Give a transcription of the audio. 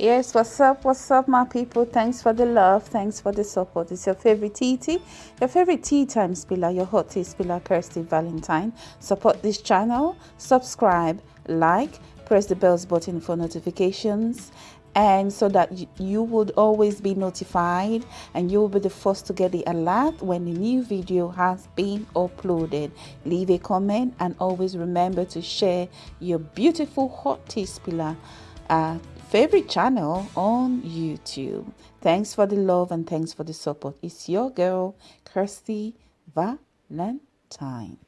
Yes, what's up? What's up, my people? Thanks for the love. Thanks for the support. It's your favorite TT, your favorite tea time spiller, your hot tea spiller, Kirsty Valentine. Support this channel, subscribe, like, press the bells button for notifications, and so that you would always be notified and you will be the first to get the alert when the new video has been uploaded leave a comment and always remember to share your beautiful hot tea spiller uh, favorite channel on YouTube. Thanks for the love and thanks for the support. It's your girl, Kirsty Valentine.